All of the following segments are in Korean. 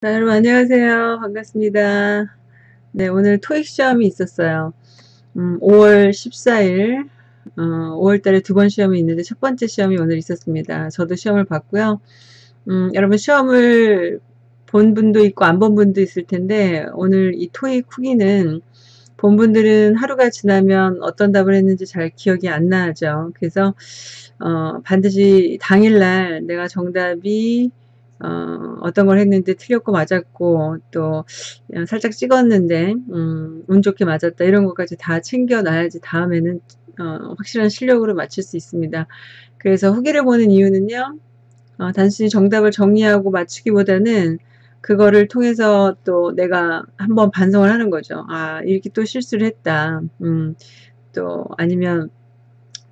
네, 여러분 안녕하세요. 반갑습니다. 네, 오늘 토익 시험이 있었어요. 음, 5월 14일, 어, 5월 달에 두 번 시험이 있는데 첫 번째 시험이 오늘 있었습니다. 저도 시험을 봤고요. 음, 여러분 시험을 본 분도 있고 안 본 분도 있을 텐데 오늘 이 토익 후기는 본 분들은 하루가 지나면 어떤 답을 했는지 잘 기억이 안 나죠. 그래서 어, 반드시 당일날 내가 정답이 어, 어떤 걸 했는데 틀렸고 맞았고 또 살짝 찍었는데 음, 운 좋게 맞았다 이런 것까지 다 챙겨놔야지 다음에는 어, 확실한 실력으로 맞출 수 있습니다. 그래서 후기를 보는 이유는요. 어, 단순히 정답을 정리하고 맞추기보다는 그거를 통해서 또 내가 한번 반성을 하는 거죠. 아 이렇게 또 실수를 했다. 음, 또 아니면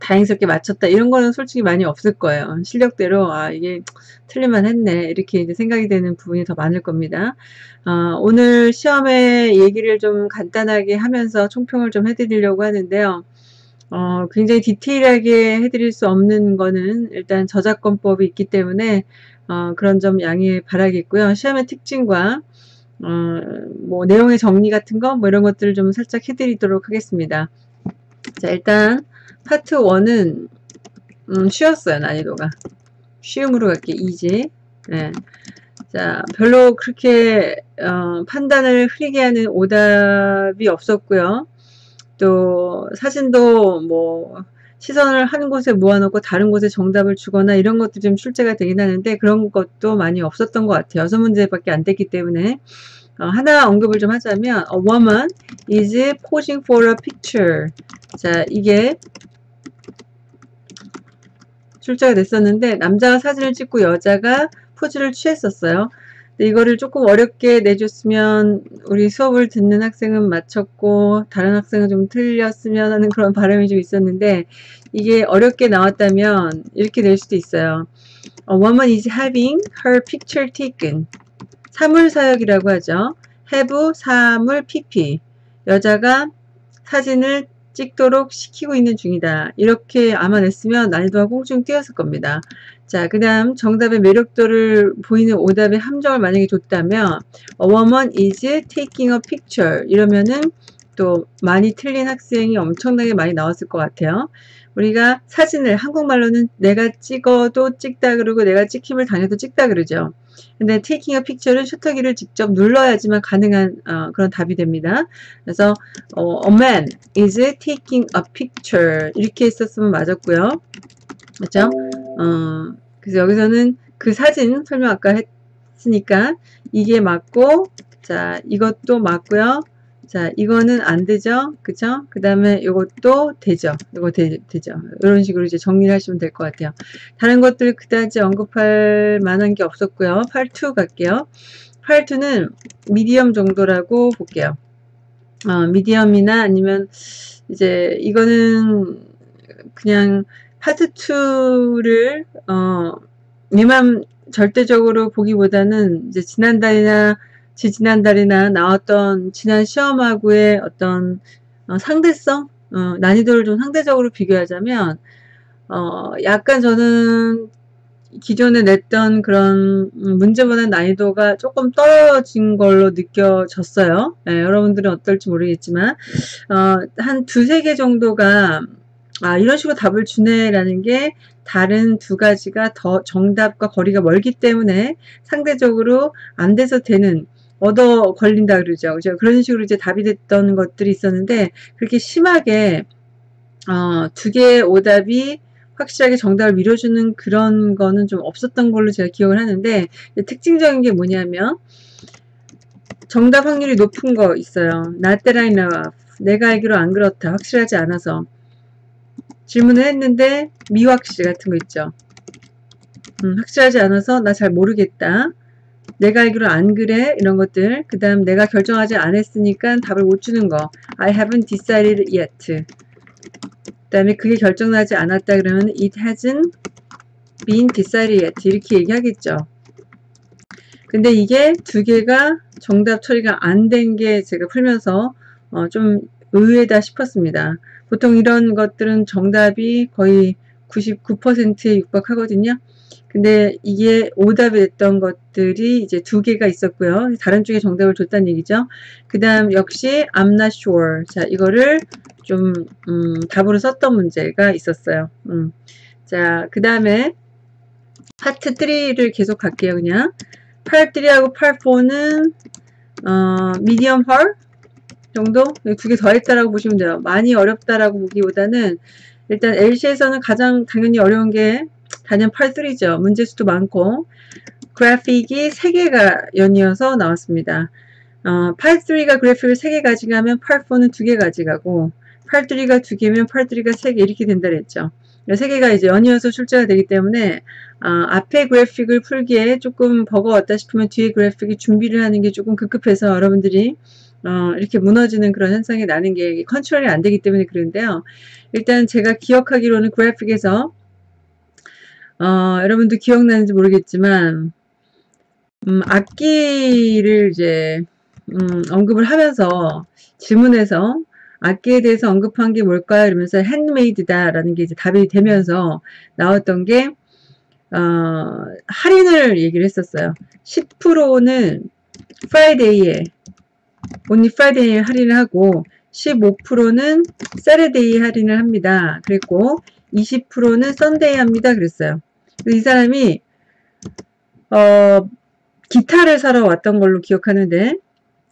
다행스럽게 맞췄다 이런 거는 솔직히 많이 없을 거예요. 실력대로 아 이게 틀릴만 했네 이렇게 이제 생각이 되는 부분이 더 많을 겁니다. 어, 오늘 시험에 얘기를 좀 간단하게 하면서 총평을 좀 해드리려고 하는데요. 어, 굉장히 디테일하게 해드릴 수 없는 거는 일단 저작권법이 있기 때문에 어, 그런 점 양해 바라겠고요. 시험의 특징과 어, 뭐 내용의 정리 같은 거 뭐 이런 것들을 좀 살짝 해드리도록 하겠습니다. 자 일단 파트 1은 음, 쉬웠어요 난이도가. 쉬움으로 갈게 이지. 네. 자 별로 그렇게 어, 판단을 흐리게 하는 오답이 없었고요. 또 사진도 뭐 시선을 한 곳에 모아놓고 다른 곳에 정답을 주거나 이런 것도 좀 출제가 되긴 하는데 그런 것도 많이 없었던 것 같아요. 여섯 문제밖에 안 됐기 때문에 어, 하나 언급을 좀 하자면 A woman is posing for a picture 자 이게 출제가 됐었는데 남자가 사진을 찍고 여자가 포즈를 취했었어요. 이거를 조금 어렵게 내줬으면 우리 수업을 듣는 학생은 맞췄고 다른 학생은 좀 틀렸으면 하는 그런 바람이 좀 있었는데 이게 어렵게 나왔다면 이렇게 될 수도 있어요. A woman is having her picture taken. 사물사역이라고 하죠. have 사물 pp. 여자가 사진을 찍도록 시키고 있는 중이다. 이렇게 아마 냈으면 난이도가 꽁충 뛰었을 겁니다. 자, 그 다음 정답의 매력도를 보이는 오답의 함정을 만약에 줬다면 A woman is taking a picture 이러면은 또 많이 틀린 학생이 엄청나게 많이 나왔을 것 같아요. 우리가 사진을 한국말로는 내가 찍어도 찍다 그러고 내가 찍힘을 당해도 찍다 그러죠. 근데 taking a picture는 슈터기를 직접 눌러야지만 가능한 어, 그런 답이 됩니다. 그래서 어, a man is taking a picture 이렇게 했었으면 맞았고요. 그렇죠? 어, 그래서 여기서는 그 사진 설명 아까 했으니까 이게 맞고 자 이것도 맞고요. 자, 이거는 안 되죠? 그죠? 그 다음에 이것도 되죠? 이거 되, 죠 이런 식으로 이제 정리를 하시면 될 것 같아요. 다른 것들 그다지 언급할 만한 게 없었고요. 8.2 갈게요. 8.2는 미디엄 정도라고 볼게요. 어, 미디엄이나 아니면 이제 이거는 그냥 파트 2를 어, 얘만 절대적으로 보기보다는 이제 지난달이나 지지난달이나 나왔던 지난 시험하고의 어떤 어, 상대성, 어, 난이도를 좀 상대적으로 비교하자면 어, 약간 저는 기존에 냈던 그런 문제보다 난이도가 조금 떨어진 걸로 느껴졌어요. 네, 여러분들은 어떨지 모르겠지만 어, 한 두세 개 정도가 아 이런 식으로 답을 주네라는 게 다른 두 가지가 더 정답과 거리가 멀기 때문에 상대적으로 안 돼서 되는 얻어 걸린다 그러죠. 그죠? 그런 식으로 이제 답이 됐던 것들이 있었는데 그렇게 심하게 어, 두 개의 오답이 확실하게 정답을 밀어주는 그런 거는 좀 없었던 걸로 제가 기억을 하는데 특징적인 게 뭐냐면 정답 확률이 높은 거 있어요. Not that I know of. 내가 알기로 안 그렇다. 확실하지 않아서 질문을 했는데 미확실 같은 거 있죠. 음, 확실하지 않아서 나 잘 모르겠다. 내가 알기로 안 그래? 이런 것들. 그 다음 내가 결정하지 않았으니까 답을 못 주는 거. I haven't decided yet. 그 다음에 그게 결정나지 않았다 그러면 it hasn't been decided yet. 이렇게 얘기하겠죠. 근데 이게 두 개가 정답 처리가 안 된 게 제가 풀면서 어, 좀 의외다 싶었습니다. 보통 이런 것들은 정답이 거의 99%에 육박하거든요 근데 이게 오답이 됐던 것들이 이제 두 개가 있었고요. 다른 쪽에 정답을 줬다는 얘기죠. 그 다음 역시 I'm not sure. 자, 이거를 좀 음, 답으로 썼던 문제가 있었어요. 음. 자, 그 다음에 파트 3를 계속 갈게요. 그냥 팔 3하고 팔 4는 어, medium 정도? 두 개 더 했다라고 보시면 돼요. 많이 어렵다라고 보기보다는 일단 LC에서는 가장 당연히 어려운 게 단연 팔 3죠. 문제수도 많고 그래픽이 3개가 연이어서 나왔습니다. 어, 팔 3가 그래픽을 3개 가져가면 팔 4는 2개 가져가고 팔 3가 2개면 팔 3가 3개 이렇게 된다 그랬죠. 세 개가 이제 연이어서 출제가 되기 때문에 어, 앞에 그래픽을 풀기에 조금 버거웠다 싶으면 뒤에 그래픽이 준비를 하는 게 조금 급급해서 여러분들이 어, 이렇게 무너지는 그런 현상이 나는 게 컨트롤이 안 되기 때문에 그런데요. 일단 제가 기억하기로는 그래픽에서 어, 여러분도 기억나는지 모르겠지만 음, 악기를 이제 음, 언급을 하면서 질문에서 악기에 대해서 언급한 게 뭘까요? 이러면서 handmade다 라는 게 이제 답이 되면서 나왔던 게 어, 할인을 얘기를 했었어요. 10%는 Friday에 only Friday에 할인을 하고 15%는 Saturday 할인을 합니다. 그랬고 20%는 Sunday 합니다. 그랬어요. 이 사람이 어, 기타를 사러 왔던 걸로 기억하는데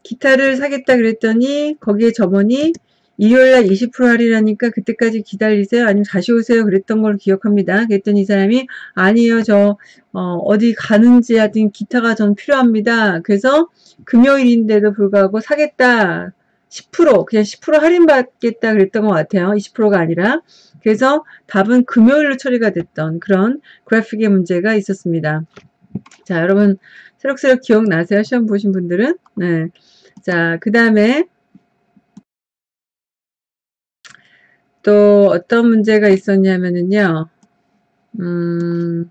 기타를 사겠다 그랬더니 거기에 점원이 일요일날 20% 할인하니까 그때까지 기다리세요. 아니면 다시 오세요. 그랬던 걸 기억합니다. 그랬더니 이 사람이 아니에요. 저 어, 디 가는지 하여튼 기타가 전 필요합니다. 그래서 금요일인데도 불구하고 사겠다. 10% 그냥 10% 할인받겠다 그랬던 것 같아요. 20%가 아니라 그래서 답은 금요일로 처리가 됐던 그런 그래픽의 문제가 있었습니다. 자 여러분 새록새록 기억나세요? 시험 보신 분들은 네. 자, 그 다음에 또 어떤 문제가 있었냐면은요. 음,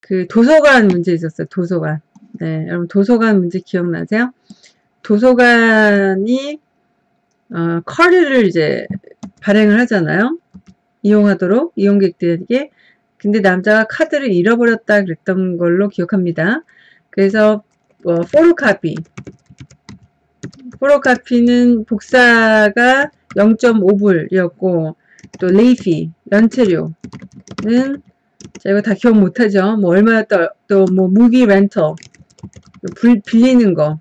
그 도서관 문제 있었어요. 도서관. 네, 여러분 도서관 문제 기억나세요? 도서관이 어, 커리를 이제 발행을 하잖아요. 이용하도록 이용객들에게. 근데 남자가 카드를 잃어버렸다 그랬던 걸로 기억합니다. 그래서 어, 포로카피 포로카피는 복사가 0.5불이었고 또 레이피 연체료는 자 이거 다 기억 못하죠 뭐 얼마였다 또 뭐 무기 렌터 빌리는 거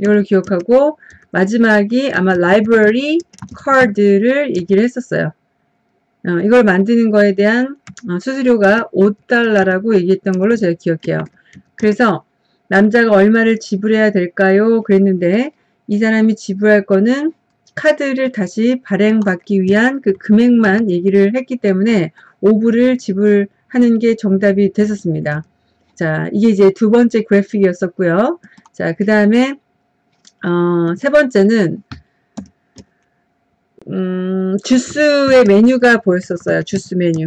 이걸 기억하고 마지막이 아마 라이브러리 카드를 얘기를 했었어요 어, 이걸 만드는 거에 대한 어, 수수료가 5달러라고 얘기했던 걸로 제가 기억해요 그래서 남자가 얼마를 지불해야 될까요? 그랬는데 이 사람이 지불할 거는 카드를 다시 발행받기 위한 그 금액만 얘기를 했기 때문에 5불을 지불하는 게 정답이 됐었습니다. 자, 이게 이제 두 번째 그래픽이었었고요. 자, 그 다음에 어, 세 번째는 음, 주스의 메뉴가 보였었어요. 주스 메뉴.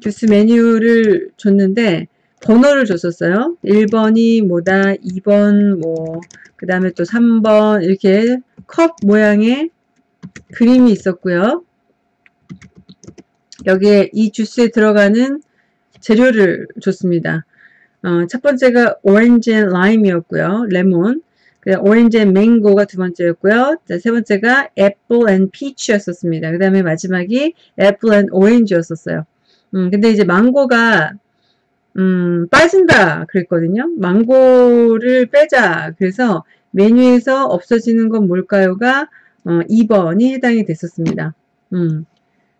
주스 메뉴를 줬는데 번호를 줬었어요. 1번이 뭐다, 2번 뭐, 그 다음에 또 3번 이렇게 컵 모양의 그림이 있었고요. 여기에 이 주스에 들어가는 재료를 줬습니다. 어, 첫 번째가 orange and lime이었고요. 레몬. 그 orange and mango가 두 번째였고요. 자, 세 번째가 apple and peach였었습니다. 그 다음에 마지막이 apple and orange였었어요. 음, 근데 이제 망고가 음, 빠진다 그랬거든요. 망고를 빼자. 그래서 메뉴에서 없어지는 건 뭘까요가 어, 2번이 해당이 됐었습니다. 음.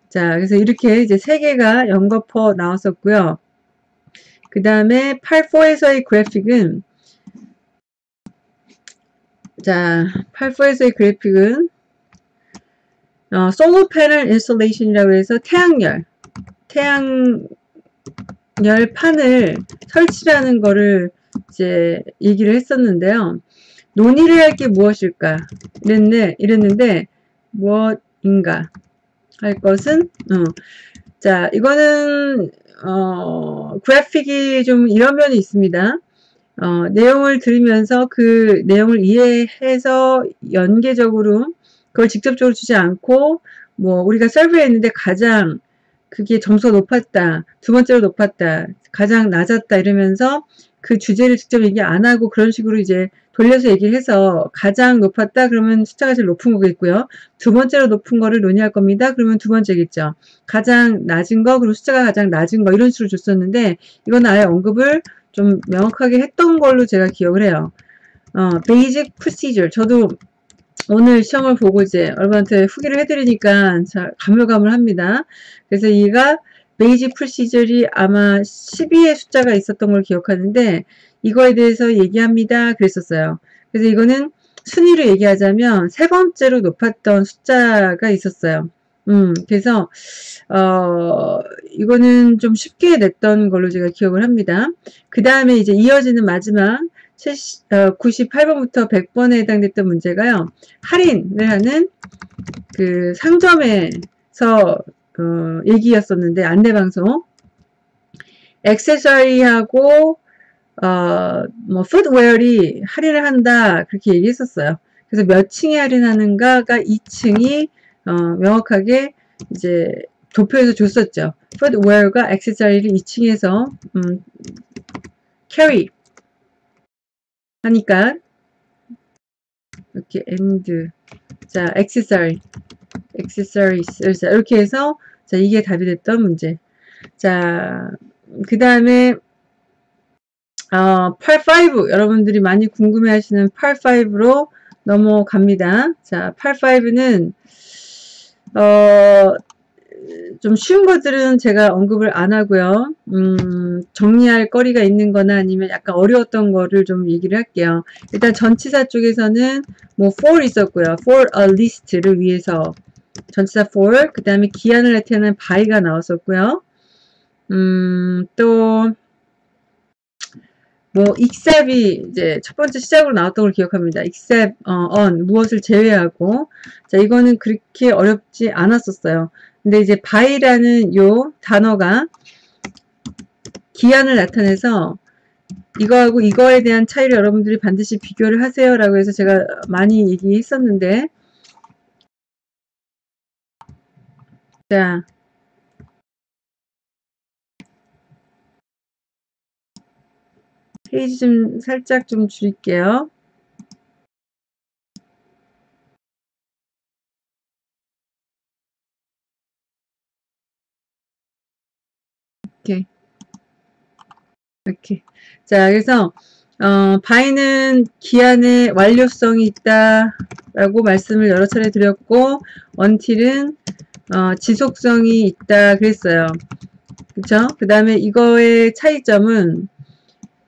자, 그래서 이렇게 이제 세 개가 연거퍼 나왔었고요. 그 다음에 8.4에서의 그래픽은 자, 8.4에서의 그래픽은 어, solar panel installation이라고 해서 태양열, 태양 열 판을 설치라는 거를 이제 얘기를 했었는데요. 논의를 할 게 무엇일까? 이랬네, 이랬는데, 무엇인가? 할 것은, 어. 자, 이거는, 어, 그래픽이 좀 이런 면이 있습니다. 어, 내용을 들으면서 그 내용을 이해해서 연계적으로 그걸 직접적으로 주지 않고, 뭐, 우리가 설브했는데 가장 그게 점수가 높았다. 두 번째로 높았다. 가장 낮았다. 이러면서 그 주제를 직접 얘기 안 하고 그런 식으로 이제 돌려서 얘기를 해서 가장 높았다 그러면 숫자가 제일 높은 거겠고요. 두 번째로 높은 거를 논의할 겁니다. 그러면 두 번째겠죠. 가장 낮은 거 그리고 숫자가 가장 낮은 거 이런 식으로 줬었는데 이건 아예 언급을 좀 명확하게 했던 걸로 제가 기억을 해요. 어, basic procedure 저도 오늘 시험을 보고 이제 여러분한테 후기를 해드리니까 잘 가물가물합니다. 그래서 얘가 베이지 프로시저이 아마 12의 숫자가 있었던 걸 기억하는데 이거에 대해서 얘기합니다. 그랬었어요. 그래서 이거는 순위로 얘기하자면 세 번째로 높았던 숫자가 있었어요. 음, 그래서, 어, 이거는 좀 쉽게 냈던 걸로 제가 기억을 합니다. 그 다음에 이제 이어지는 마지막 70, 어, 98번부터 100번에 해당됐던 문제가요. 할인을 하는 그 상점에서 어, 얘기였었는데 안내방송 액세서리하고 어, 뭐 footwear를 할인을 한다 그렇게 얘기했었어요. 그래서 몇 층에 할인하는가가 2층이 어, 명확하게 이제 도표에서 줬었죠. 풋웨어가 액세서리를 2층에서 음, carry 하니까 이렇게 and 자 액세서리 accessories 이렇게 해서 자 이게 답이 됐던 문제. 자그 다음에 어, 85 여러분들이 많이 궁금해 하시는 85로 넘어갑니다. 자 85는 어, 좀 쉬운 것들은 제가 언급을 안 하고요. 음, 정리할 거리가 있는 거나 아니면 약간 어려웠던 거를 좀 얘기를 할게요. 일단 전치사 쪽에서는 뭐 for 있었고요. for a list를 위해서 전치사 for, 그 다음에 기한을 나타내는 by가 나왔었고요. 음, 또, 뭐, except이 이제 첫 번째 시작으로 나왔던 걸 기억합니다. except, 어, 무엇을 제외하고. 자, 이거는 그렇게 어렵지 않았었어요. 근데 이제 by라는 요 단어가 기한을 나타내서 이거하고 이거에 대한 차이를 여러분들이 반드시 비교를 하세요 라고 해서 제가 많이 얘기했었는데 자, 페이지 좀 살짝 좀 줄일게요. 이렇게 이렇게 자 그래서 어, 바이는 기한의 완료성이 있다 라고 말씀을 여러 차례 드렸고 언틸은 어, 지속성이 있다 그랬어요. 그쵸? 그 다음에 이거의 차이점은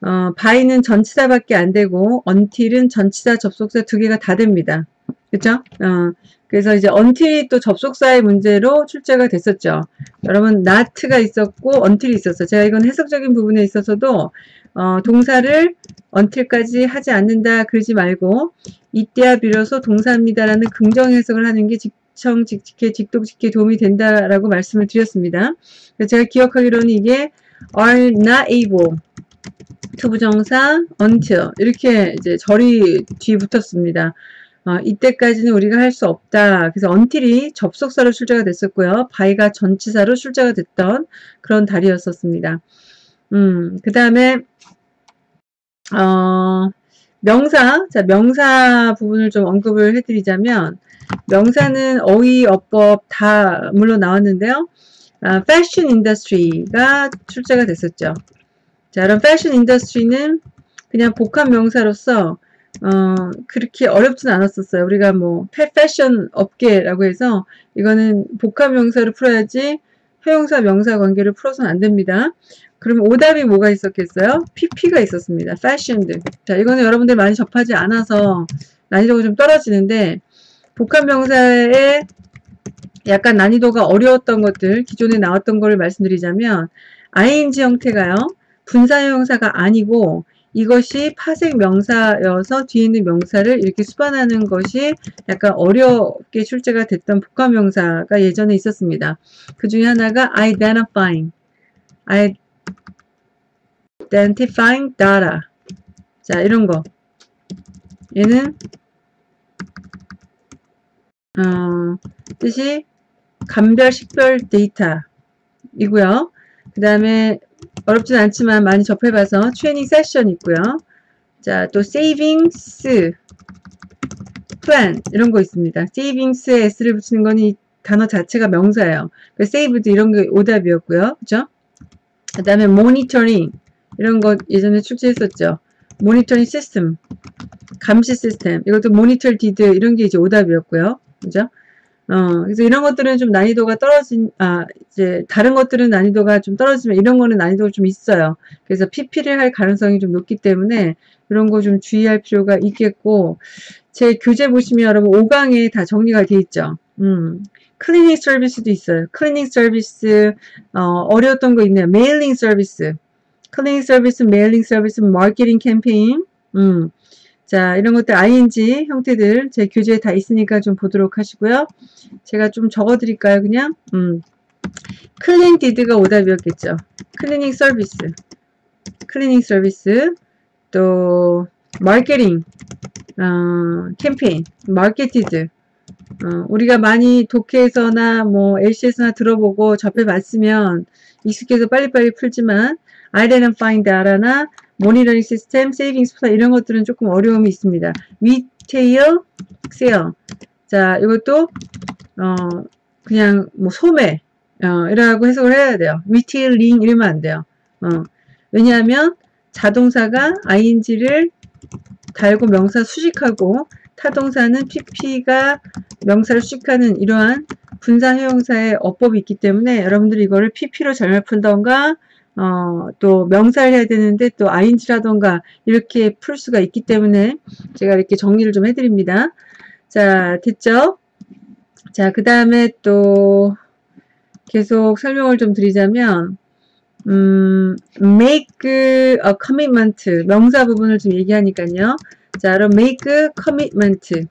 어, 바이는 전치사밖에 안 되고 until은 전치사 접속사 두 개가 다 됩니다. 그쵸? 어, 그래서 이제 until이 또 접속사의 문제로 출제가 됐었죠. 여러분 not가 있었고 until이 있었어요. 제가 이건 해석적인 부분에 있어서도 어, 동사를 until까지 하지 않는다 그러지 말고 이때야 비로소 동사입니다라는 긍정 해석을 하는 게 직, 청 직직해 직독직해 도움이 된다라고 말씀을 드렸습니다. 제가 기억하기로는 이게 are not able 투부정사 until 이렇게 이제 절이 뒤에 붙었습니다. 어, 이때까지는 우리가 할 수 없다. 그래서 until이 접속사로 출제가 됐었고요. by가 전치사로 출제가 됐던 그런 달이었었습니다. 음, 그 다음에 어, 명사, 자 명사 부분을 좀 언급을 해드리자면 명사는 어휘, 어법 다 물론 나왔는데요. 아, fashion industry가 출제가 됐었죠. 자, 그럼 fashion industry는 그냥 복합 명사로서 어, 그렇게 어렵진 않았었어요. 우리가 뭐 패션 업계라고 해서 이거는 복합 명사를 풀어야지 회용사 명사 관계를 풀어서는 안 됩니다. 그러면 오답이 뭐가 있었겠어요? PP가 있었습니다. fashioned. 자, 이거는 여러분들 많이 접하지 않아서 난이도가 좀 떨어지는데 복합 명사의 약간 난이도가 어려웠던 것들, 기존에 나왔던 걸 말씀드리자면 ing 형태가요. 분사형사가 아니고 이것이 파생 명사여서 뒤에 있는 명사를 이렇게 수반하는 것이 약간 어렵게 출제가 됐던 복합 명사가 예전에 있었습니다. 그 중에 하나가 identifying, identifying data. 자, 이런 거. 얘는 어, 뜻이 감별, 식별 데이터 이고요. 그 다음에 어렵진 않지만 많이 접해봐서 트레이닝 세션 있고요. 자, 또 savings plan 이런 거 있습니다. savings에 s를 붙이는 거는 이 단어 자체가 명사예요. 그 saved 이런 게 오답이었고요. 그죠? 그 다음에 모니터링 이런 거 예전에 출제했었죠. monitoring system 감시 시스템 이것도 monitored 이런 게 이제 오답이었고요. 그죠? 어, 그래서 이런 것들은 좀 난이도가 떨어진, 아, 이제, 다른 것들은 난이도가 좀 떨어지면 이런 거는 난이도가 좀 있어요. 그래서 PP를 할 가능성이 좀 높기 때문에 이런 거 좀 주의할 필요가 있겠고, 제 교재 보시면 여러분 5강에 다 정리가 돼 있죠. 음, cleaning service도 있어요. cleaning service, 어, 어려웠던 거 있네요. mailing service. cleaning service, mailing service, marketing campaign, 음, 자, 이런 것들 ing 형태들 제 교재에 다 있으니까 좀 보도록 하시고요. 제가 좀 적어 드릴까요? 그냥 음. cleaned가 오답이었겠죠. cleaning service. cleaning service. 또 marketing 어, campaign, marketed. 어, 우리가 많이 독해에서나 뭐 LC에서나 들어보고 접해봤으면 익숙해서 빨리빨리 풀지만 identifying data나 monitoring system, savings plan 이런 것들은 조금 어려움이 있습니다. retail sale 자 이것도 어 그냥 뭐 소매 어, 이라고 해석을 해야 돼요. retailing 이러면 안 돼요. 어, 왜냐하면 자동사가 ing를 달고 명사 수식하고 타동사는 pp가 명사를 수식하는 이러한 분사 형용사의 어법이 있기 때문에 여러분들이 이거를 pp로 잘못 풀던가 어, 또 명사를 해야 되는데 또 ing라던가 이렇게 풀 수가 있기 때문에 제가 이렇게 정리를 좀 해드립니다. 자, 됐죠? 자, 그 다음에 또 계속 설명을 좀 드리자면 음, make a commitment 명사 부분을 좀 얘기하니까요. 자, 그럼 make commitment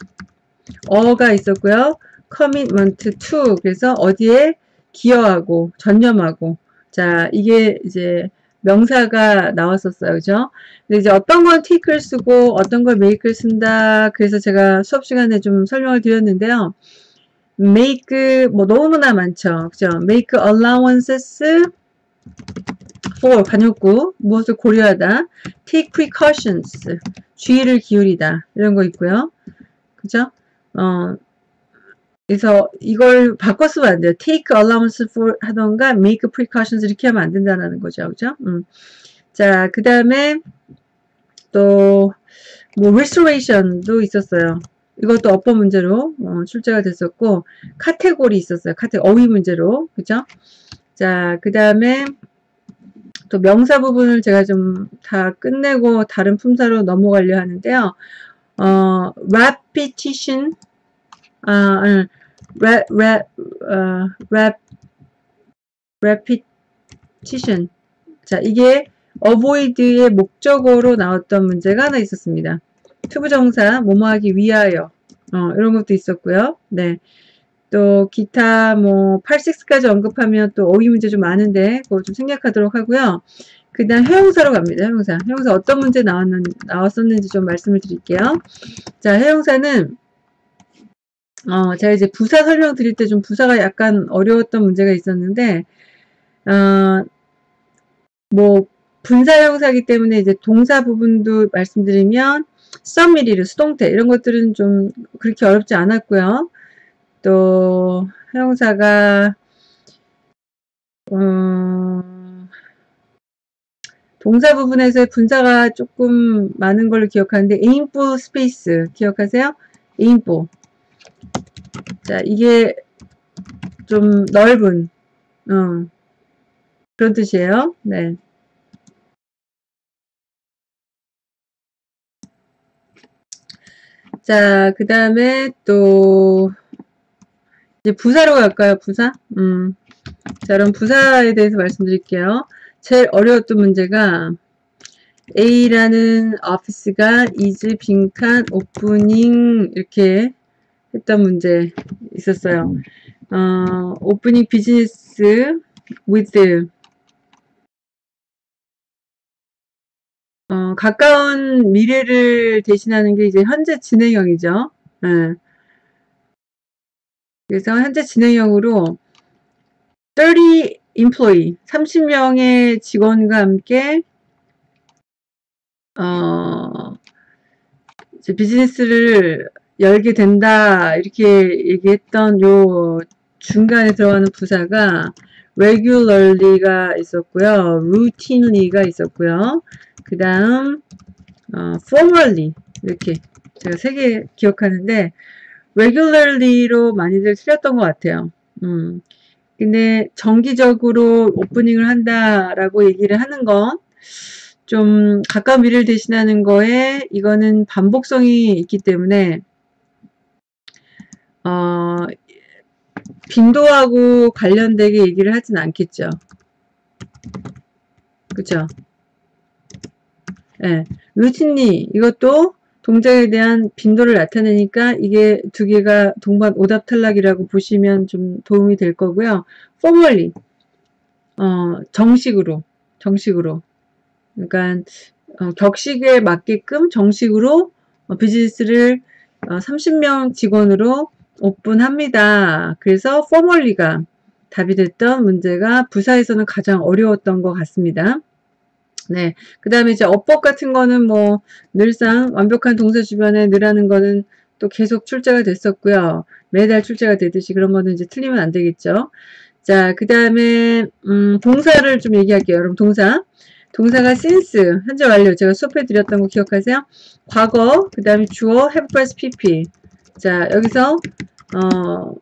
어가 있었고요. commitment to 그래서 어디에 기여하고 전념하고 자, 이게 이제 명사가 나왔었어요. 그죠? 근데 이제 어떤 건 take를 쓰고 어떤 걸 make를 쓴다. 그래서 제가 수업 시간에 좀 설명을 드렸는데요. make 뭐 너무나 많죠. 그죠? make allowances for 관용구 무엇을 고려하다. take precautions 주의를 기울이다. 이런 거 있고요. 그죠? 어, 그래서 이걸 바꿔 쓰면 안 돼요. take allowance for 하던가 make precautions 이렇게 하면 안 된다는 거죠. 그죠? 음. 자, 그 다음에 또, 뭐, restoration도 있었어요. 이것도 어법 문제로 어, 출제가 됐었고, 카테고리 있었어요. 카테 어휘 문제로. 그죠? 자, 그 다음에 또 명사 부분을 제가 좀 다 끝내고 다른 품사로 넘어가려 하는데요. 어, repetition, 아, rap, rap, 어, rap, repetition. 자, 이게 avoid의 목적어로 나왔던 문제가 하나 있었습니다. 투부정사, 뭐뭐하기 위하여. 어, 이런 것도 있었고요. 네. 또 기타 뭐 86까지 언급하면 또 어휘 문제 좀 많은데 그거 좀 생략하도록 하고요. 그 다음 형용사로 갑니다. 형용사. 형용사 어떤 문제 나왔는, 나왔었는지 좀 말씀을 드릴게요. 자, 형용사는 어, 제가 이제 부사 설명 드릴 때 좀 부사가 약간 어려웠던 문제가 있었는데, 어, 뭐, 분사 형사기 때문에 이제 동사 부분도 말씀드리면, 썸미리르, 수동태, 이런 것들은 좀 그렇게 어렵지 않았고요. 또, 형사가, 어, 동사 부분에서 분사가 조금 많은 걸로 기억하는데, 에임포 스페이스, 기억하세요? 에임포. 자, 이게 좀 넓은, 어, 그런 뜻이에요. 네. 자, 그 다음에 또, 이제 부사로 갈까요? 부사? 음. 자, 그럼 부사에 대해서 말씀드릴게요. 제일 어려웠던 문제가, A라는 오피스가 is 빈칸 오프닝 이렇게 했던 문제 있었어요. 어, 오프닝 비즈니스 with 어, 가까운 미래를 대신하는 게 이제 현재 진행형이죠. 네. 그래서 현재 진행형으로 30 employee 30명의 직원과 함께 어, 비즈니스를 열게 된다 이렇게 얘기했던 요 중간에 들어가는 부사가 regularly가 있었고요. routinely가 있었고요. 그 다음 어, formally 이렇게 제가 세 개 기억하는데 regularly로 많이들 틀렸던 것 같아요. 음. 근데 정기적으로 오프닝을 한다라고 얘기를 하는 건 좀 가까운 미래를 대신하는 거에 이거는 반복성이 있기 때문에 어, 빈도하고 관련되게 얘기를 하진 않겠죠. 그죠? 예. 네. 루틴리 이것도 동작에 대한 빈도를 나타내니까 이게 두 개가 동반 오답 탈락이라고 보시면 좀 도움이 될 거고요. formally 어, 정식으로 정식으로 그러니까 어, 격식에 맞게끔 정식으로 어, 비즈니스를 어, 30명 직원으로 오픈합니다. 그래서 formally가 답이 됐던 문제가 부사에서는 가장 어려웠던 것 같습니다. 네. 그 다음에 이제 어법 같은 거는 뭐 늘상 완벽한 동사 주변에 늘하는 거는 또 계속 출제가 됐었고요. 매달 출제가 되듯이 그런 거는 이제 틀리면 안 되겠죠. 자, 그 다음에 음, 동사를 좀 얘기할게요. 여러분 동사. 동사가 since, 현재 완료. 제가 수업해 드렸던 거 기억하세요? 과거, 그 다음에 주어, have plus pp. 자, 여기서 어,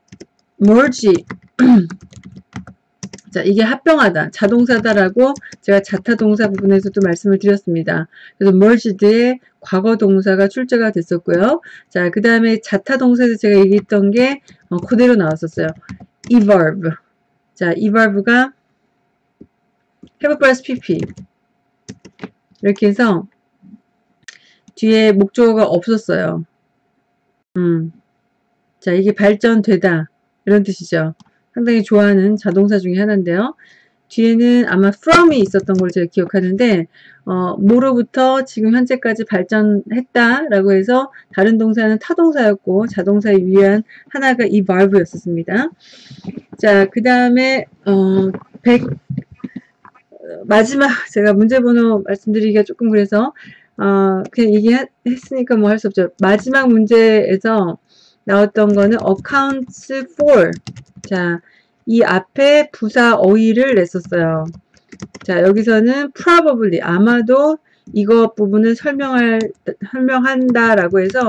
merge 자, 이게 합병하다, 자동사다라고 제가 자타 동사 부분에서도 말씀을 드렸습니다. 그래서 merged의 과거 동사가 출제가 됐었고요. 자, 그 다음에 자타 동사에서 제가 얘기했던 게 어, 그대로 나왔었어요. everb. 자, everb가 have plus pp. 이렇게 해서 뒤에 목적어가 없었어요. 음. 자, 이게 발전되다. 이런 뜻이죠. 상당히 좋아하는 자동사 중에 하나인데요. 뒤에는 아마 from이 있었던 걸 제가 기억하는데 어, 뭐로부터 지금 현재까지 발전했다라고 해서 다른 동사는 타동사였고 자동사에 위한 하나가 이 verb였었습니다. 자, 그 다음에 어, 100 마지막 제가 문제번호 말씀드리기가 조금 그래서 어, 그냥 얘기했으니까 뭐 할 수 없죠. 마지막 문제에서 나왔던 거는 accounts for 자, 이 앞에 부사 어휘를 냈었어요. 자, 여기서는 probably 아마도 이것 부분을 설명할 설명한다라고 해서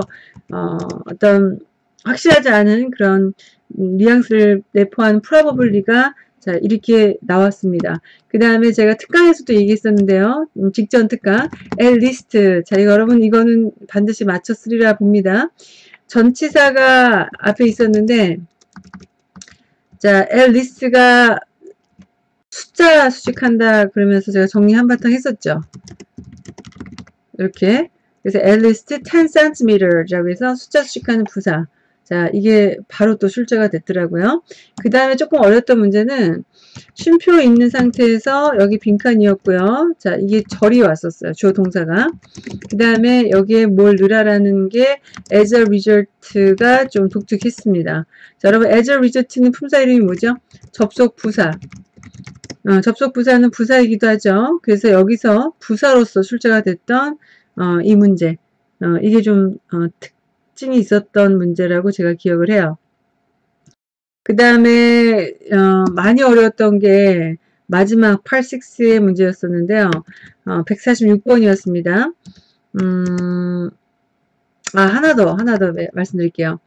어, 어떤 확실하지 않은 그런 뉘앙스를 내포한 probably가 자 이렇게 나왔습니다. 그 다음에 제가 특강에서도 얘기했었는데요. 음, 직전 특강 at least 자 여러분 이거는 반드시 맞췄으리라 봅니다. 전치사가 앞에 있었는데 자, 앨리스가 숫자 수식한다 그러면서 제가 정리 한바탕 했었죠. 이렇게 그래서 앨리스트 10cm라고 해서 숫자 수식하는 부사 자, 이게 바로 또 출제가 됐더라고요. 그 다음에 조금 어렸던 문제는 쉼표 있는 상태에서 여기 빈칸이었고요. 자, 이게 절이 왔었어요. 주어 동사가. 그 다음에 여기에 뭘 넣으라라는 게 as a result가 좀 독특했습니다. 자, 여러분 as a result는 품사 이름이 뭐죠? 접속 부사. 어, 접속 부사는 부사이기도 하죠. 그래서 여기서 부사로서 출제가 됐던 어, 이 문제. 어, 이게 좀 어, 특 특징이 있었던 문제라고 제가 기억을 해요. 그 다음에 어, 많이 어려웠던 게 마지막 86의 문제였었는데요. 어, 146번이었습니다. 음, 아 하나 더 하나 더 말씀드릴게요.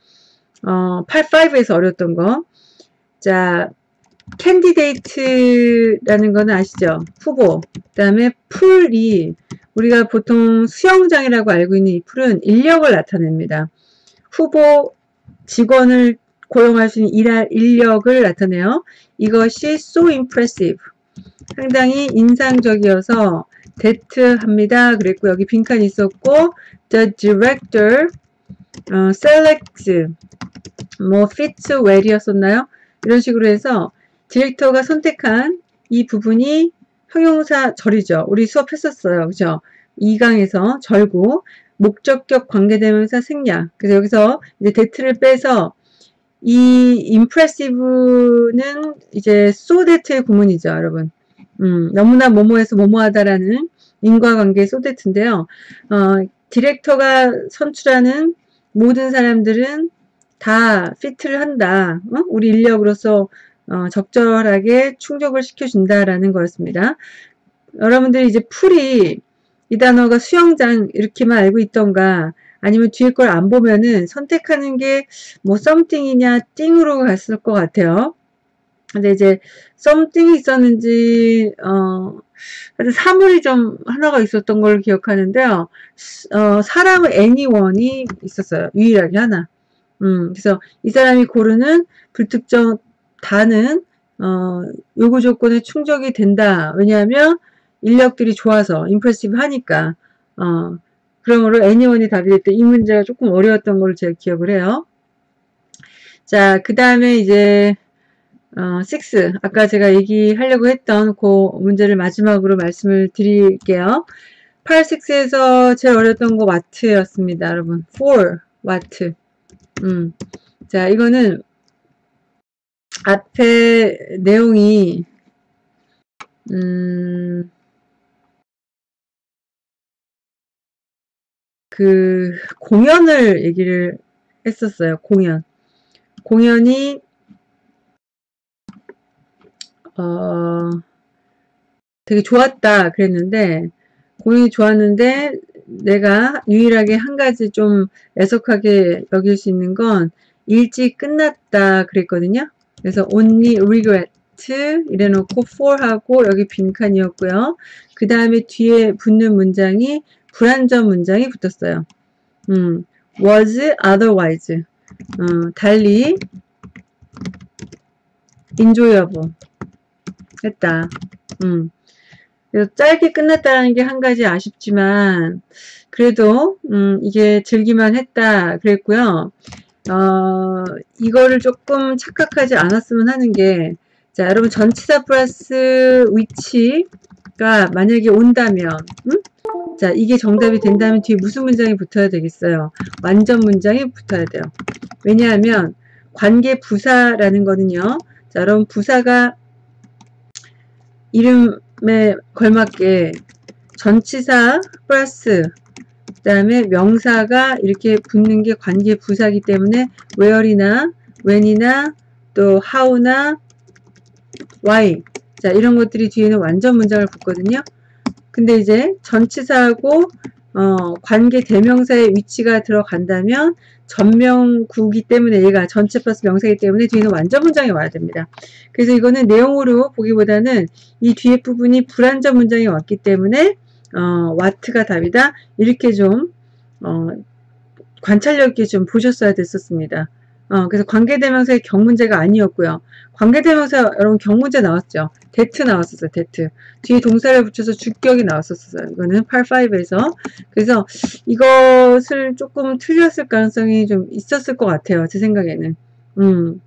어, 85에서 어려웠던 거. 자, candidate라는 거는 아시죠? 후보. 그 다음에 pool이 우리가 보통 수영장이라고 알고 있는 이 pool은 인력을 나타냅니다. 후보 직원을 고용할 수 있는 일할 인력을 나타내요. 이것이 so impressive. 상당히 인상적이어서 that 합니다. 그랬고 여기 빈칸이 있었고 the director 어, selects 뭐 fits well이었었나요? 이런 식으로 해서 디렉터가 선택한 이 부분이 형용사 절이죠. 우리 수업했었어요. 그죠? 2강에서 절고 목적격 관계대명사 생략. 그래서 여기서 이제 대트를 빼서 이 impressive는 이제 so that의 구문이죠, 여러분. 음, 너무나 뭐뭐해서 뭐뭐하다라는 인과관계 so that인데요. 어, 디렉터가 선출하는 모든 사람들은 다 피트를 한다. 어? 우리 인력으로서 어, 적절하게 충족을 시켜준다라는 거였습니다. 여러분들이 이제 풀이 이 단어가 수영장 이렇게만 알고 있던가 아니면 뒤에 걸 안 보면은 선택하는 게뭐 something이냐 띵으로 갔을 것 같아요. 근데 이제 something이 있었는지 어 사물이 좀 하나가 있었던 걸 기억하는데요. 어, 사람은 anyone이 있었어요. 유일하게 하나. 음, 그래서 이 사람이 고르는 불특정 다는 어, 요구 조건에 충족이 된다. 왜냐하면 인력들이 좋아서 임프레시브 하니까 어, 그러므로 anyone이 답이 됐대. 이 문제가 조금 어려웠던 걸로 제가 기억을 해요. 자, 그 다음에 이제 어, 6. 아까 제가 얘기하려고 했던 그 문제를 마지막으로 말씀을 드릴게요. 8, 6에서 제일 어려웠던 거 와트였습니다. 여러분. 4, 와트. 음. 자, 이거는 앞에 내용이 음, 그 공연을 얘기를 했었어요. 공연. 공연이 어, 되게 좋았다 그랬는데 공연이 좋았는데 내가 유일하게 한 가지 좀 애석하게 여길 수 있는 건 일찍 끝났다 그랬거든요. 그래서 only regret 이래놓고 for하고 여기 빈칸이었고요. 그 다음에 뒤에 붙는 문장이 불완전 문장이 붙었어요. 음, was otherwise 어, 달리 enjoyable 했다. 음. 그래서 짧게 끝났다는 게 한 가지 아쉽지만 그래도 음, 이게 즐기만 했다 그랬고요. 어, 이거를 조금 착각하지 않았으면 하는 게 자, 여러분 전치사 플러스 위치가 만약에 온다면 음? 자, 이게 정답이 된다면 뒤에 무슨 문장이 붙어야 되겠어요? 완전 문장이 붙어야 돼요. 왜냐하면 관계 부사라는 거는요. 자, 여러분 부사가 이름에 걸맞게 전치사 플러스 그 다음에 명사가 이렇게 붙는 게 관계 부사기 때문에 where이나 when이나 또 how나 why 자 이런 것들이 뒤에는 완전 문장을 붙거든요. 근데 이제 전치사하고 어, 관계 대명사의 위치가 들어간다면 전명구기 때문에 얘가 전체 플러스 명사이기 때문에 뒤에는 완전 문장이 와야 됩니다. 그래서 이거는 내용으로 보기보다는 이 뒤에 부분이 불완전 문장이 왔기 때문에 어, 와트가 답이다. 이렇게 좀 어, 관찰력 있게 좀 보셨어야 됐었습니다. 어, 그래서 관계대명사의 격 문제가 아니었고요. 관계대명사 여러분 격 문제 나왔죠. that 나왔었어요. that. 뒤에 동사를 붙여서 주격이 나왔었어요. 이거는 85에서. 그래서 이것을 조금 틀렸을 가능성이 좀 있었을 것 같아요. 제 생각에는. 음.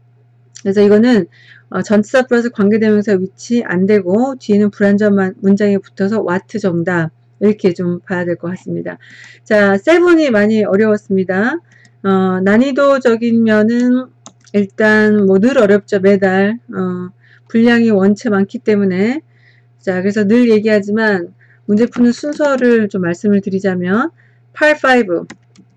그래서 이거는 어, 전치사 플러스 관계대명사 위치 안 되고 뒤에는 불안전 문장에 붙어서 와트 정답 이렇게 좀 봐야 될 것 같습니다. 자, 세븐이 많이 어려웠습니다. 어, 난이도적인 면은 일단 뭐 늘 어렵죠. 매달. 어, 분량이 원체 많기 때문에. 자 그래서 늘 얘기하지만 문제 푸는 순서를 좀 말씀을 드리자면 85,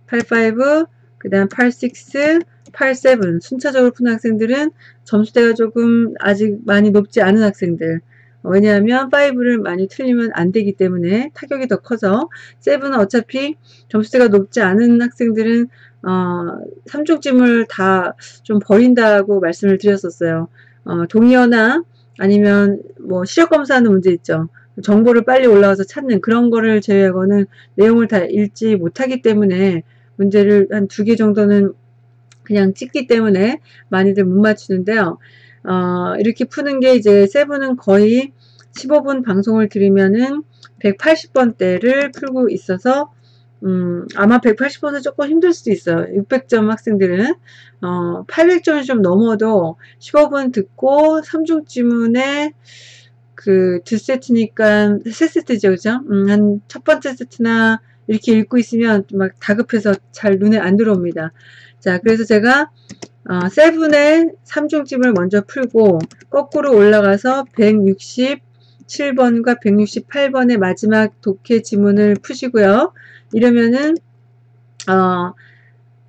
85, 그 다음 86, 87 순차적으로 푸는 학생들은 점수대가 조금 아직 많이 높지 않은 학생들. 왜냐하면 5를 많이 틀리면 안 되기 때문에 타격이 더 커서 7은 어차피 점수대가 높지 않은 학생들은 어, 삼중찜을 다 좀 버린다고 말씀을 드렸었어요. 어, 동의어나 아니면 뭐 시력 검사하는 문제 있죠. 정보를 빨리 올라와서 찾는 그런 거를 제외하고는 내용을 다 읽지 못하기 때문에 문제를 한 두 개 정도는 그냥 찍기 때문에 많이들 못 맞추는데요. 어, 이렇게 푸는 게 이제 세븐은 거의 15분 방송을 들으면은 180번대를 풀고 있어서 음, 아마 180번은 조금 힘들 수도 있어요. 600점 학생들은 어, 800점이 좀 넘어도 15분 듣고 3중 지문에 그 두 세트니까 세 세트죠, 그죠? 음, 한 첫 번째 세트나 이렇게 읽고 있으면 막 다급해서 잘 눈에 안 들어옵니다. 자, 그래서 제가 어, 세븐의 3중집을 먼저 풀고 거꾸로 올라가서 167번과 168번의 마지막 독해 지문을 푸시고요. 이러면은 어,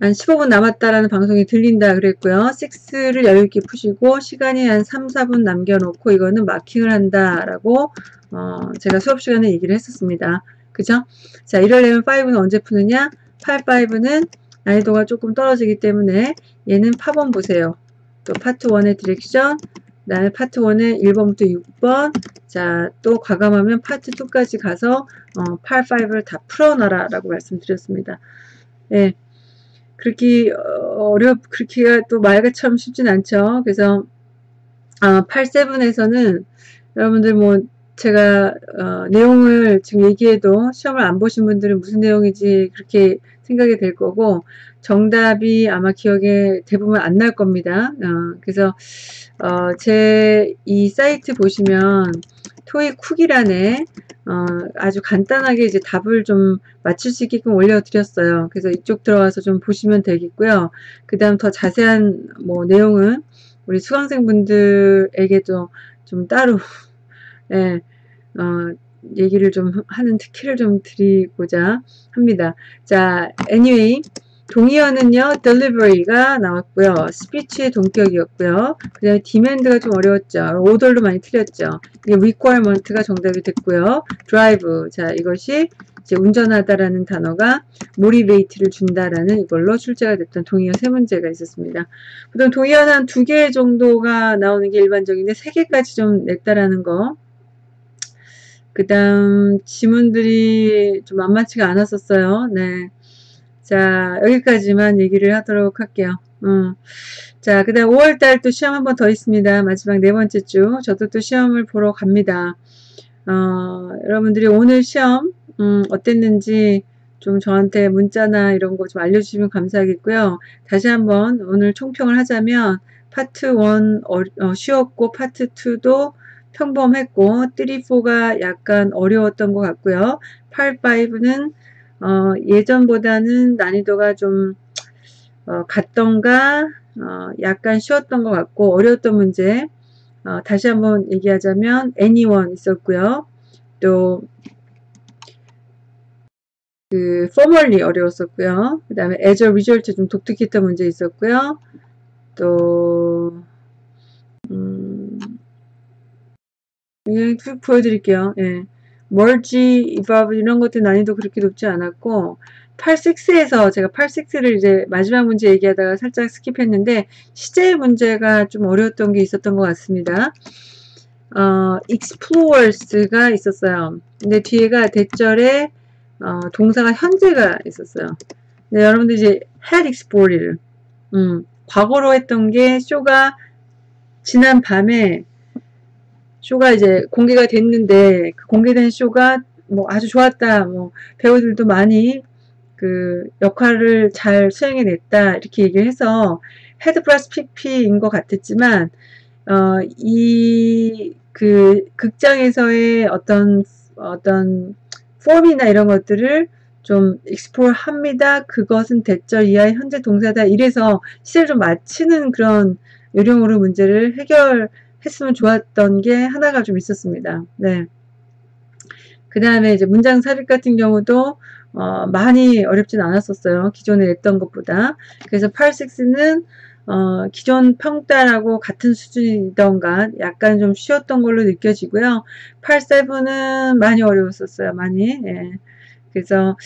한 15분 남았다라는 방송이 들린다 그랬고요. 6를 여유있게 푸시고 시간이 한 3, 4분 남겨놓고 이거는 마킹을 한다라고 어, 제가 수업 시간에 얘기를 했었습니다. 그죠? 자, 이러려면 5는 언제 푸느냐? 8, 5는 난이도가 조금 떨어지기 때문에 얘는 파번 보세요. 또 파트 1의 direction, 그 다음에 파트 1의 1번부터 6번, 자, 또 과감하면 파트 2까지 가서 어, 8, 5를 다 풀어놔라 라고 말씀드렸습니다. 예. 그렇게 어렵 그렇게가 또 말같처럼 쉽진 않죠. 그래서 아, 87에서는 여러분들 뭐 제가 어, 내용을 지금 얘기해도 시험을 안 보신 분들은 무슨 내용인지 그렇게 생각이 될 거고 정답이 아마 기억에 대부분 안 날 겁니다. 어, 그래서 어, 제 이 사이트 보시면 토익 쿡이란에 어, 아주 간단하게 이제 답을 좀 맞출 수 있게끔 올려드렸어요. 그래서 이쪽 들어와서 좀 보시면 되겠고요. 그 다음 더 자세한 뭐 내용은 우리 수강생분들에게도 좀 따로 예, 어, 얘기를 좀 하는 특혜를 좀 드리고자 합니다. 자, anyway 동의어는요, delivery가 나왔고요. 스피치의 동격이었고요. 그 다음에 demand가 좀 어려웠죠. 오돌도 많이 틀렸죠. 이게 requirement가 정답이 됐고요. drive. 자, 이것이 이제 운전하다라는 단어가 motivate를 준다라는 이걸로 출제가 됐던 동의어 세 문제가 있었습니다. 보통 동의어는 한 두 개 정도가 나오는 게 일반적인데 세 개까지 좀 냈다라는 거. 그 다음 지문들이 좀 만만치가 않았었어요. 네. 자, 여기까지만 얘기를 하도록 할게요. 음. 자, 그 다음 5월달 또 시험 한 번 더 있습니다. 마지막 네 번째 주. 저도 또 시험을 보러 갑니다. 어, 여러분들이 오늘 시험, 음, 어땠는지 좀 저한테 문자나 이런 거 좀 알려주시면 감사하겠고요. 다시 한번 오늘 총평을 하자면, 파트 1 어, 어, 쉬웠고, 파트 2도 평범했고, 3, 4가 약간 어려웠던 것 같고요. 8, 5는 어, 예전보다는 난이도가 좀 어, 같던가 어, 약간 쉬웠던 것 같고 어려웠던 문제 어, 다시 한번 얘기하자면 anyone 있었고요. 또 그 formerly 어려웠었고요. 그 다음에 as a result 좀 독특했던 문제 있었고요. 또 음, 보여드릴게요. 예. 멀지, 이밥 이런 것들 난이도 그렇게 높지 않았고 86에서 제가 86를 이제 마지막 문제 얘기하다가 살짝 스킵했는데 시제 문제가 좀 어려웠던 게 있었던 것 같습니다. 어, explorers가 있었어요. 근데 뒤에가 대절에 어, 동사가 현재가 있었어요. 네, 여러분들 이제 had explored 음, 과거로 했던 게 쇼가 지난 밤에 쇼가 이제 공개가 됐는데 그 공개된 쇼가 뭐 아주 좋았다. 뭐 배우들도 많이 그 역할을 잘 수행해냈다 이렇게 얘기를 해서 had 플러스 PP인 것 같았지만 어, 이 그 극장에서의 어떤 어떤 폼이나 이런 것들을 좀 explore 합니다. 그것은 that절 이하의 현재 동사다. 이래서 시제를 좀 맞히는 그런 요령으로 문제를 해결 했으면 좋았던 게 하나가 좀 있었습니다. 네. 그 다음에 이제 문장 삽입 같은 경우도 어, 많이 어렵진 않았었어요. 기존에 냈던 것보다. 그래서 86는 어, 기존 평단하고 같은 수준이던가 약간 좀 쉬웠던 걸로 느껴지고요. 87은 많이 어려웠었어요. 많이. 예. 그래서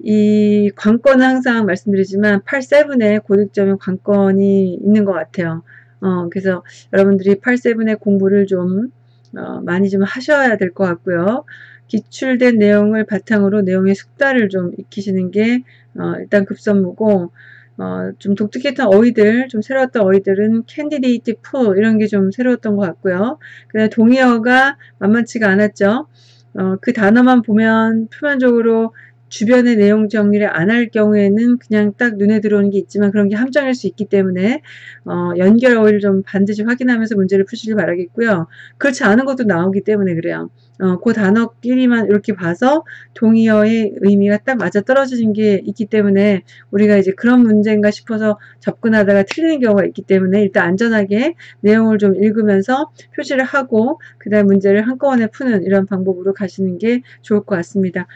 이 관건은 항상 말씀드리지만 87의 고득점의 관건이 있는 것 같아요. 어, 그래서 여러분들이 8세븐의 공부를 좀 어, 많이 좀 하셔야 될 것 같고요. 기출된 내용을 바탕으로 내용의 숙달을 좀 익히시는 게 어, 일단 급선무고 어, 좀 독특했던 어휘들, 좀 새로웠던 어휘들은 candidate pool 이런 게 좀 새로웠던 것 같고요. 그다음 동의어가 만만치가 않았죠. 어, 그 단어만 보면 표면적으로 주변의 내용 정리를 안 할 경우에는 그냥 딱 눈에 들어오는 게 있지만 그런 게 함정일 수 있기 때문에 어, 연결 어휘를 좀 반드시 확인하면서 문제를 푸시길 바라겠고요. 그렇지 않은 것도 나오기 때문에 그래요. 어, 그 단어끼리만 이렇게 봐서 동의어의 의미가 딱 맞아 떨어지는 게 있기 때문에 우리가 이제 그런 문제인가 싶어서 접근하다가 틀리는 경우가 있기 때문에 일단 안전하게 내용을 좀 읽으면서 표시를 하고 그 다음 문제를 한꺼번에 푸는 이런 방법으로 가시는 게 좋을 것 같습니다.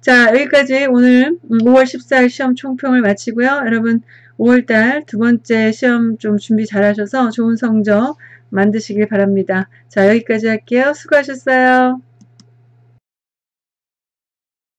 자 여기까지 오늘 5월 14일 시험 총평을 마치고요. 여러분 5월달 두 번째 시험 좀 준비 잘 하셔서 좋은 성적 만드시길 바랍니다. 자 여기까지 할게요. 수고하셨어요.